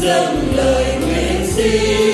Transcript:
dâng lời nguyện xin.